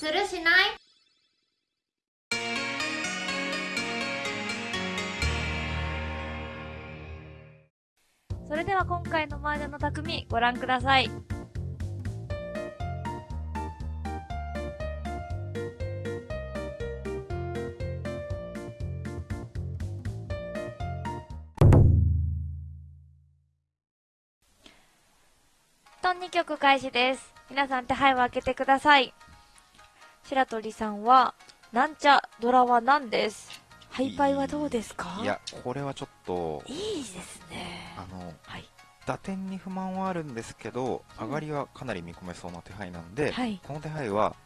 するしない？それでは今回の麻雀の匠ご覧ください。と2曲開始です。皆さん手配を開けてください。白鳥さんは、なんちゃドラは何です。ハイパイはどうですか？いや、これはちょっと、いいですね。あの、はい。打点に不満はあるんですけど、うん上がりはかなり見込めそうな手配なんで、はいこの手配は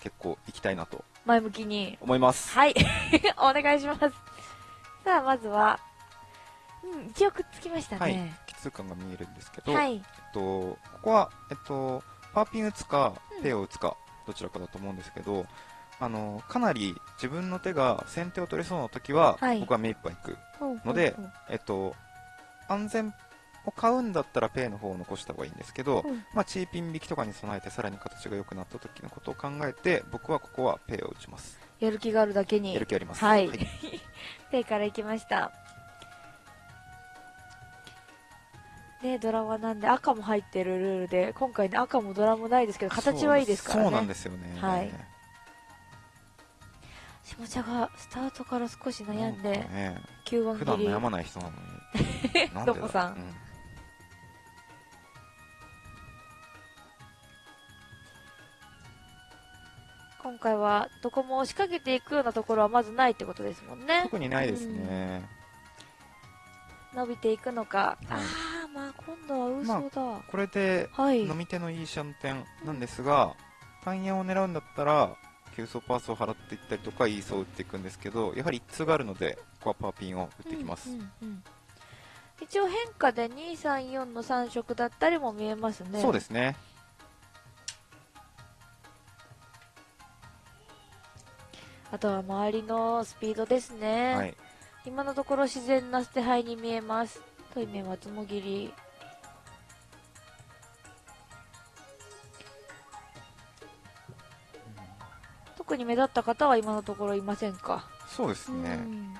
結構行きたいなと前向きに。思います。はい。お願いします。さあ、まずは、うん、一応くっつきましたはいね。。奇通感が見えるんですけど、はい。えっと、ここは、えっと、パーピン打つかうん、ペイを打つか、どちらかだと思うんですけど、あの、かなり自分の手が先手を取れそうな時は、はい僕は目いっぱい行く。ほうのでほうえっと、安全を買うんだったらペイの方を残した方がいいんですけど、ほうまあ、チーピン引きとかに備えてさらに形が良くなった時のことを考えて、僕はここはペイを打ちます。やる気があるだけに。やる気あります。はい ペイから行きました。ねドラマなんで赤も入ってるルールで、今回ね赤もドラもないですけど、形はいいですからね。そうなんですよね。はい下茶がスタートから少し悩んで、かね、9番普段切り。悩まない人なのに。どこさんう今回はどこも仕掛けていくようなところはまずないってことですもんね。特にないですね。伸びていくのか。はい今度は嘘だ。これで、はい。飲み手のいいシャンテンなんですが、単ヤを狙うんだったら、急走パースを払っていったりとか、イーソを打っていくんですけど、やはり一通があるので、ここはパーピンを打ってきます。うんうんうん一応変化で234の3色だったりも見えますね。そうですね。あとは周りのスピードですね。はい。今のところ自然な捨て牌に見えます。トイメ松もぎり。特に目立った方は今のところいませんか？そうですね。うん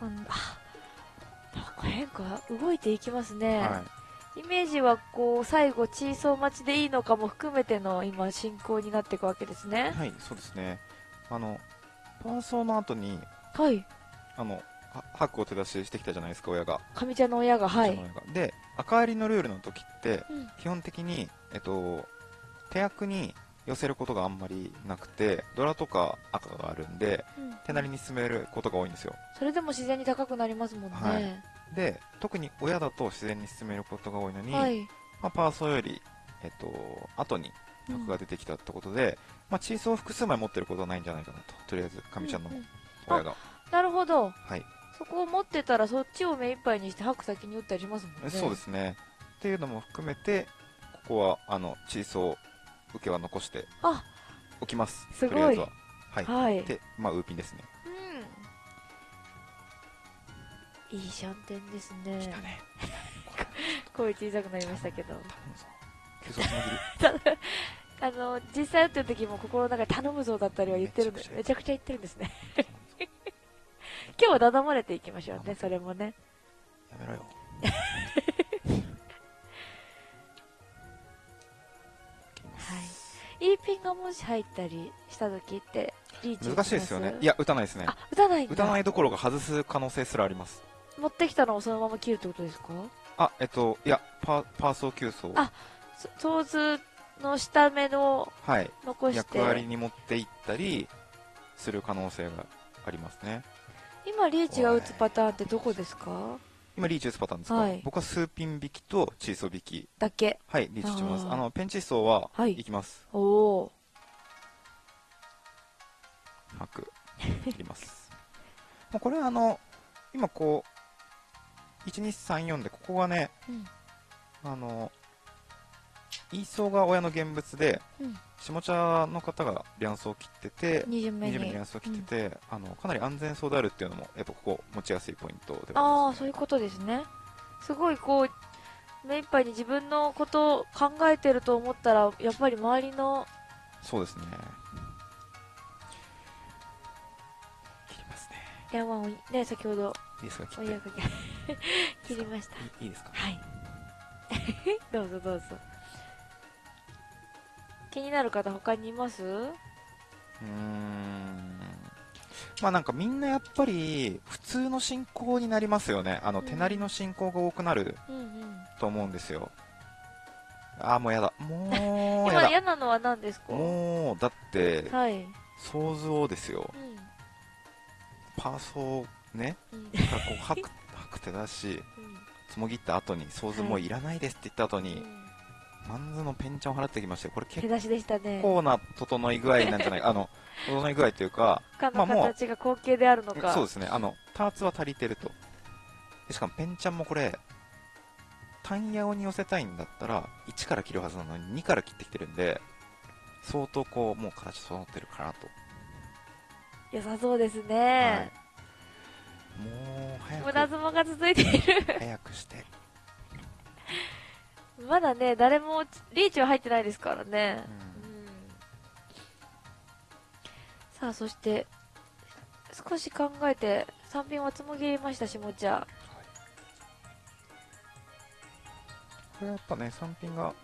あなんか変化動いていきますね、はイメージはこう最後チーソー待ちでいいのかも含めての今進行になっていくわけですい。ねはい、そうですね。あの、パーソーの後に、はいあの、はハックを手出ししてきたじゃないですか、親が。上茶の親がはいで、赤割りのルールの時って、うん基本的に、えっと、手役に寄せることがあんまりなくて、ドラとか赤があるんで、うん手なりに進めることが多いんですよ。それでも自然に高くなりますもんねはいで、特に親だと自然に進めることが多いのに、はい、まあ、パーソーより、えっと、後にうん角が出てきたってことで、まあ、チーソーを複数枚持ってることはないんじゃないかなと。とりあえず、神ちゃんのうんうん親が。なるほどはい。そこを持ってたらそっちを目いっぱいにして白先に打ったりしますもんねそうですね。っていうのも含めて、ここは、あの、チーソー、受けは残してあおきます。すごいとりあえずは。はい。はいで、まあ、ウーピンですね。うんいいシャンテンですね来たね。声小さくなりましたけど あの実際打ってる時も心の中で頼むぞだったりは言ってるんでめめちゃくちゃ言ってるんですね 今日はだだまれていきましょうねそれもねやめろよ。はいいいピンがもし入ったりした時ってリーチ難しいですよね。いやや、打たないですね。あ打たない打たないどころか外す可能性すらあります。持ってきたのをそのまま切るってことですか？あ、えっと、いや、パー、パーソー急走。あそソーズの下目のはい。残して役割に持っていったりする可能性がありますね。今リーチが打つパターンってどこですか？今、リーチ打つパターンですか、はい僕はスーピン引きとチーソー引き。だけはい、リーチします。あの、ペンチーソーは、はいいきます。おおハク。いきます。もうこれはあの、今こう、1、2、3、4で、ここがね、うんあの、イーソーが親の現物で、うん下茶の方がリャンソーを切ってて、2巡目20目にンソーを切ってて、あの、かなり安全そうであるっていうのも、やっぱここ持ちやすいポイントであはあります、あそういうことですねすごいこう目いっぱいに自分のことを考えてると思ったらやっぱり周りのそうですね。切りますね。いや、まあ、ね、先ほど、いいですか？切って。切りました。いいですか？はい。どうぞどうぞ。気になる方他にいます？うーん。まあなんかみんなやっぱり普通の進行になりますよね。あのうん手なりの進行が多くなるうんうん。と思うんですよ。ああ、もうやだ。もう今やだ。嫌なのは何ですか？もう、だって、はい。想像ですよ。うん。パーソーね、うん。からこう吐く、吐く手だし、つもぎった後に、想像もういらないですって言った後うんに、マンズのペンチャンを払ってきましたよ。これ結手出しでしたね。構な整い具合なんじゃない あの、整い具合というか、まあもう形が後継であるのか。そうですね。あの、ターツは足りてると。でしかもペンチャンもこれ、単ヤオに寄せたいんだったら、1から切るはずなのに2から切ってきてるんで、相当こう、もう形整ってるかなと。良さそうですはいね。。もう、早無駄く、相撲が続いている。早くして。まだね、誰もリーチは入ってないですからね。うんうんさあ、そして、少し考えて、3品はつもぎりましたし、もちゃ。これやっぱね、3品が、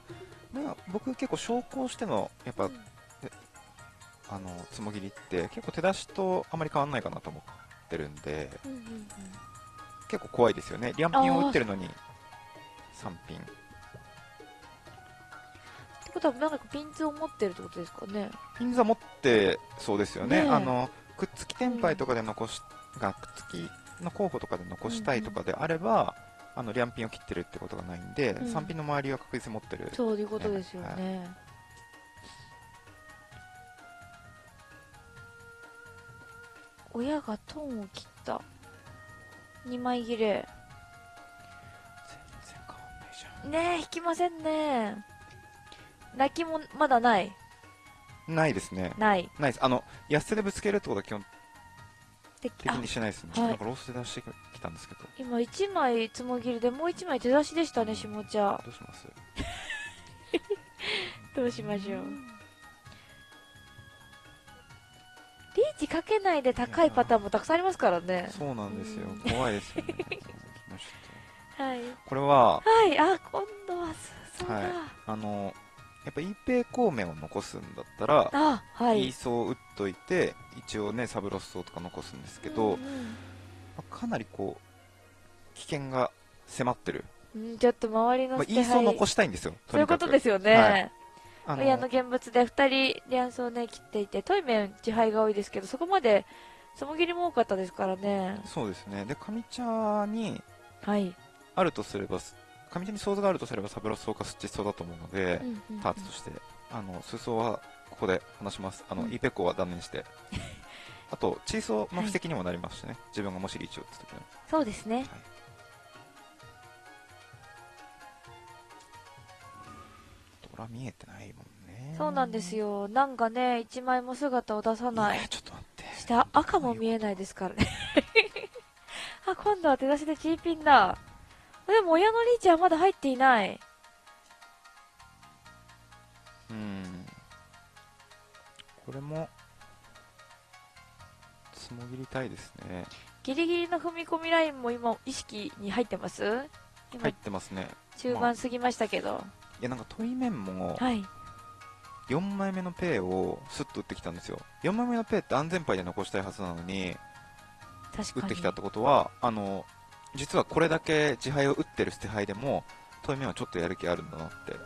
まあ、僕結構昇降しての、やっぱ、あの、つもぎりって、結構手出しとあまり変わんないかなと思ってるんで、うんうんうん結構怖いですよね。リャンピンを打ってるのに、3品。なんかピンズを持ってるってことですかね。ピンザ持ってそうですよね。ねえあの、くっつき天敗とかで残し、がくっつきの候補とかで残したいとかであれば、あの、リャンピンを切ってるってことがないんで、うん3品の周りは確実に持ってる。そういうことですよね。親がトンを切った。2枚切れ。全然変わんないじゃねえ、引きませんね。泣きもまだない？ん。ないですね。ない。ないです。あの、安手でぶつけるってことは基本で的にしないですね。はいなんかロースで出してきたんですけど。今1枚つもぎりでもう1枚手出しでしたね、下茶。どうします？どうしましょう。リーチかけないで高いパターンもたくさんありますからね。そうなんですようん。怖いですよね。はい。これは、はい、あ、今度はすそうだ。はいあの、やっぱ E ペイ孔明を残すんだったら、あ、はいい。い層を打っといて、一応ね、サブロス層とか残すんですけうど、んまあかなりこう、危険が迫ってる。うんうんちょっと周りのまあ、捨て牌いい層残したいんですよ。そういうことですすよね。はいあの親の現物で2人リアンスをね切っていてトイメン自敗が多いですけどそこまでつもぎりも多かったですからねそうですね。で、上茶にはい、あるとすれば、上茶に想像があるとすればサブロス層かスッチ層だと思うので、うんうんうんターツとして、あの、数層はここで話します。あの、うん E ペコは断念して。あと、チーソーの布石にもなりますしね。自分がもしリーチを打った時の。そうですねドラ見えてないもんね。そうなんですよなんかね1枚も姿を出さないやちょっと待って。下赤も見えないですからね あ今度は手出しでチーピンだでも親のリーチはまだ入っていないうん。これも、つもぎりたいですね。ギリギリの踏み込みラインも今意識に入ってます？今、入ってますね。中盤過ぎましたけど、いや、なんか問い面も、はい4枚目のペイをスッと打ってきたんですよ。4枚目のペイって安全牌で残したいはずなのに、確かに打ってきたってことは、あの、実はこれだけ自敗を打ってる捨て牌でも、問い面はちょっとやる気あるんだなって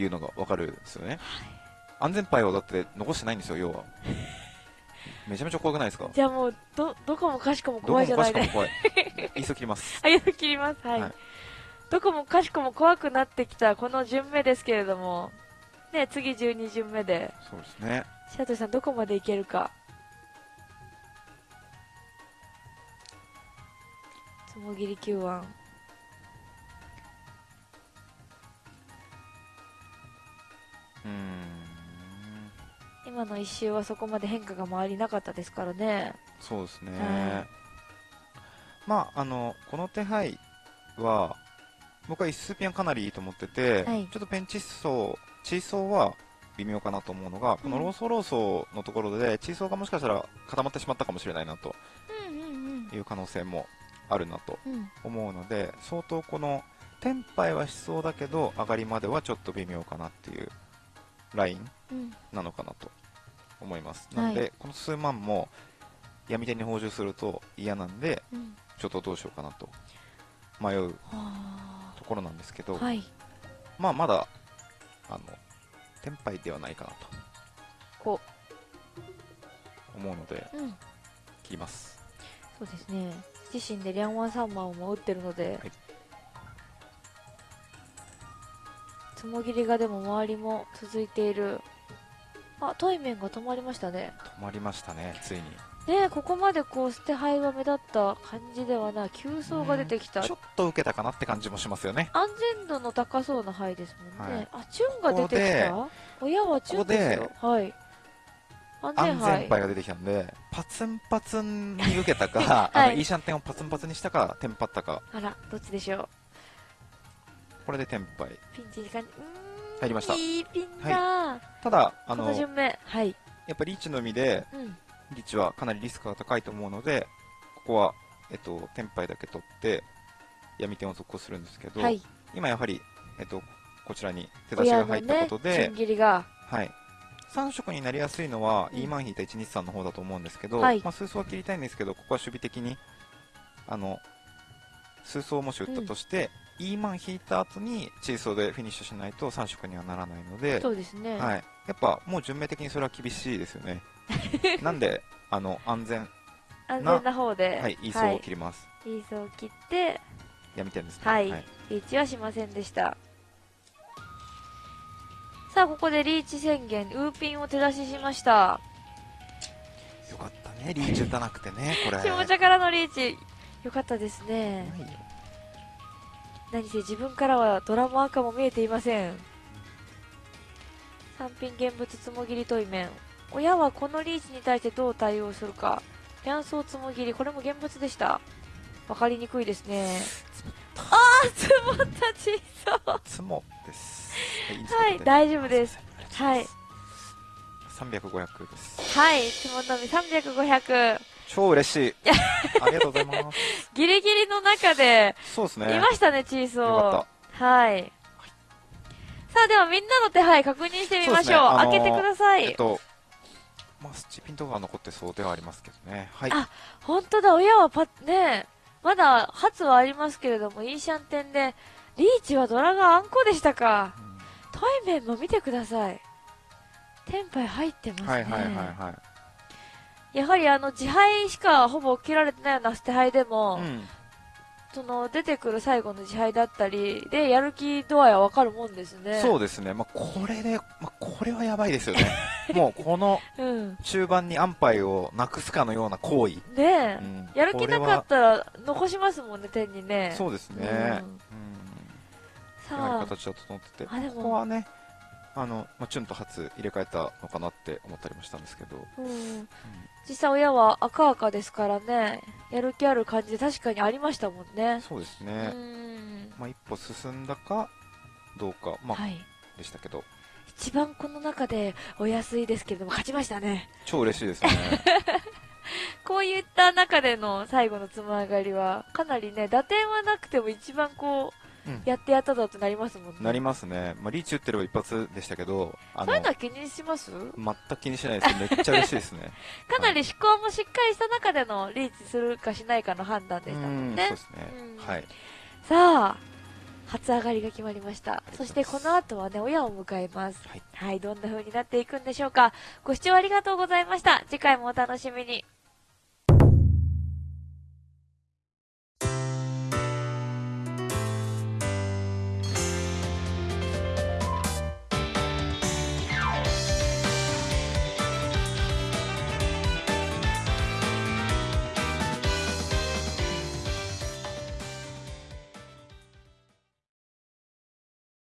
いうのがわかるんですよね。安全牌をだって残してないんですよ、要は。めちゃめちゃ怖くないですか？じゃあもうどどこもかしこもどこも怖いじゃないでかしこも怖い。いっそ切ります。あ、や切ります。はい。はいどこもかしこも怖くなってきたこの順目ですけれども、ね、次12順目で、そうですね。白鳥さんどこまでいけるか。つもぎり9腕。うーん。今の一周はそこまで変化が周りなかったですからね。そうですね。はいまあ、あの、この手配は、僕は一数ピンはかなりいいと思ってて、はいちょっとペンチ層、チーソーは、微妙かなと思うのが、このローソーローソーのところで、チーソーがもしかしたら固まってしまったかもしれないなとうんうんいう可能性もあるなとうん。うん。思うので、相当この、テンパイはしそうだけど、上がりまではちょっと微妙かなっていうラインうん。なのかなと思います。はいなので、この数万も闇手に補充すると嫌なんで、うん。ちょっとどうしようかなと迷うはところなんですけど、あ。はい。まあまだ、あの、テンパイではないかなとこ思うので、う。うん。切ります。そうですね。自身でリャンワンサンマンも打ってるので、はいつもぎりがでも周りも続いている。あ、トイメンが止まりましたね。止まりましたね、ついに。ねえここまでこう捨て牌が目立った感じではない急走が出てきたちょっと受けたかなって感じもしますよね。安全度の高そうな牌ですもんね、はいあチュンが出てきた親はチュンですよはい安全安牌。が出てきたんで、パツンパツンに受けたか、あの、はいイーシャンテンをパツンパツンにしたか、テンパったか、あらどっちでしょう？これでテンパイ。ピンチに感じうーん。入りました。いいピンだ、ただ、あこの、やのはい。っぱリーチのみで、うん。リーチはかなりリスクが高いと思うので、ここは、えっと、テンパイだけ取って、闇点を続行するんですけど、はい。今やはり、えっと、こちらに手出しが入ったことで、ねはい。3色になりやすいのは、うん E マン引いた123の方だと思うんですけど、はいまあ、数層は切りたいんですけど、ここは守備的に、あの、数層をもし打ったとして、E マン引いた後にチーソーでフィニッシュしないと3色にはならないので、そうですね、はい。やっぱもう順命的にそれは厳しいですよね。なんで、あの、安全、安全な方ではい、E 層を切ります。い、いい層を切って闇点ですね。はいリーチはしませんでしたさあここでリーチ宣言ウーピンを手出ししました。よかったね、リーチ打たなくてね、これ。下茶からのリーチ。よかったですね。何せ自分からはドラマ赤も見えていません。三品現物つもぎり問い面。親はこのリーチに対してどう対応するか。ピャンソーつもぎりこれも現物でした。わかりにくいですね。ああ積もった小さつもです。はい、大丈夫です。はい。300、500です。はいつものみ300500超嬉しい。ありがとうございます。ギリギリの中でそうですね。いましたねチーソーはいさあではみんなの手配確認してみましょうそうねあのー開けてください、えっと、まあ、スチピンとかは残ってそうではありますけどね。はい。あ本当だ親はパねまだ初はありますけれどもイーシャンテンでリーチはドラがあんこでしたかうんトイメンも見てくださいテンパイ入ってますね、はいはいはいはい。やはりあの自敗しかほぼ切られてないような捨て牌でも、うん。その出てくる最後の自敗だったりでやる気度合いはわかるもんですねそうですね。まあ、これで、まあ、これはやばいですよね。もう、このうん中盤に安牌をなくすかのような行為。ねえ、うんやる気なかったら残しますもんね天にねそうですね。うんうん。やはさり形は整ってて、ここはね、あの、まあ、チュンと初入れ替えたのかなって思ったりもしたんですけど、あ、うん、実際親は赤赤ですからね。やる気ある感じで確かにありましたもんね。うそうですね。ん。まあ、一歩進んだか、どうか、まあ、はい。でしたけど、一番この中でお安いですけれども勝ちましたね。超嬉しいですね。こういった中での最後のつま上がりはかなりね打点はなくても一番こううんやってやったぞってなりますもんね。なりますね。まあ、リーチ打ってれば一発でしたけど、あそういうのは気にします？全く気にしないです。めっちゃ嬉しいですね。かなり思考もしっかりした中でのリーチするかしないかの判断でしたもんね。そうですね。うん。はい。さあ初上がりが決まりました。そうしてこの後はね親を迎えます。はい。はいどんな風になっていくんでしょうか。ご視聴ありがとうございました。次回もお楽しみに